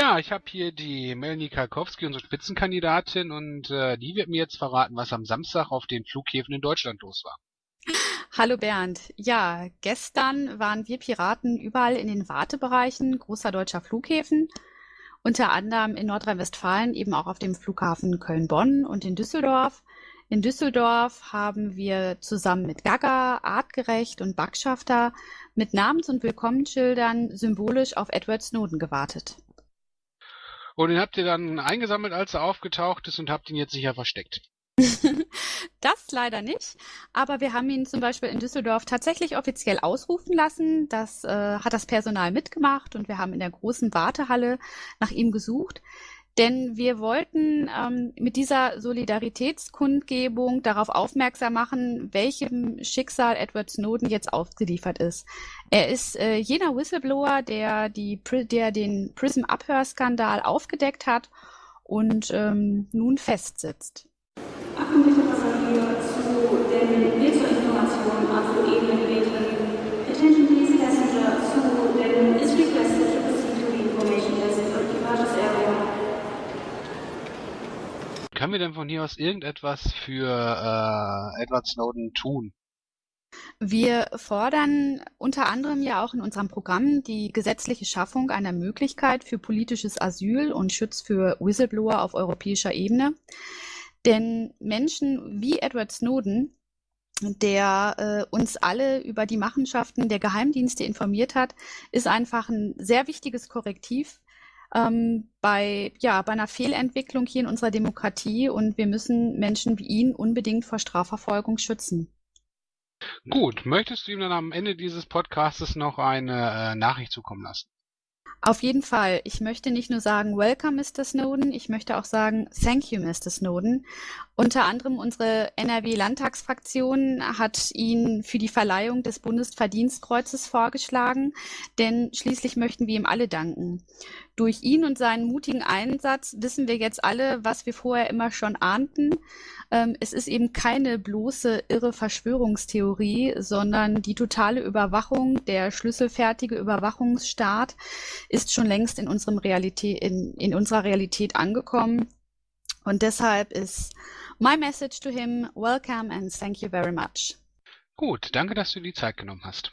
Ja, ich habe hier die Melanie Kalkowski, unsere Spitzenkandidatin, und äh, die wird mir jetzt verraten, was am Samstag auf den Flughäfen in Deutschland los war. Hallo Bernd. Ja, gestern waren wir Piraten überall in den Wartebereichen großer deutscher Flughäfen, unter anderem in Nordrhein-Westfalen eben auch auf dem Flughafen Köln-Bonn und in Düsseldorf. In Düsseldorf haben wir zusammen mit Gaga, Artgerecht und Backschafter mit Namens- und Willkommensschildern symbolisch auf Edward Snowden gewartet. Und den habt ihr dann eingesammelt, als er aufgetaucht ist und habt ihn jetzt sicher versteckt. das leider nicht, aber wir haben ihn zum Beispiel in Düsseldorf tatsächlich offiziell ausrufen lassen. Das äh, hat das Personal mitgemacht und wir haben in der großen Wartehalle nach ihm gesucht. Denn wir wollten ähm, mit dieser Solidaritätskundgebung darauf aufmerksam machen, welchem Schicksal Edward Snowden jetzt ausgeliefert ist. Er ist äh, jener Whistleblower, der, die, der den Prism-Abhörskandal aufgedeckt hat und ähm, nun festsitzt. Achtung bitte zu den Informationen auf Ebene gebeten. Können wir denn von hier aus irgendetwas für äh, Edward Snowden tun? Wir fordern unter anderem ja auch in unserem Programm die gesetzliche Schaffung einer Möglichkeit für politisches Asyl und Schutz für Whistleblower auf europäischer Ebene. Denn Menschen wie Edward Snowden, der äh, uns alle über die Machenschaften der Geheimdienste informiert hat, ist einfach ein sehr wichtiges Korrektiv ähm, bei, ja, bei einer Fehlentwicklung hier in unserer Demokratie und wir müssen Menschen wie ihn unbedingt vor Strafverfolgung schützen. Gut, möchtest du ihm dann am Ende dieses Podcastes noch eine äh, Nachricht zukommen lassen? Auf jeden Fall. Ich möchte nicht nur sagen, welcome, Mr. Snowden, ich möchte auch sagen, thank you, Mr. Snowden. Unter anderem unsere NRW-Landtagsfraktion hat ihn für die Verleihung des Bundesverdienstkreuzes vorgeschlagen, denn schließlich möchten wir ihm alle danken. Durch ihn und seinen mutigen Einsatz wissen wir jetzt alle, was wir vorher immer schon ahnten. Ähm, es ist eben keine bloße irre Verschwörungstheorie, sondern die totale Überwachung, der schlüsselfertige Überwachungsstaat ist schon längst in, unserem Realität, in, in unserer Realität angekommen. Und deshalb ist my message to him, welcome and thank you very much. Gut, danke, dass du die Zeit genommen hast.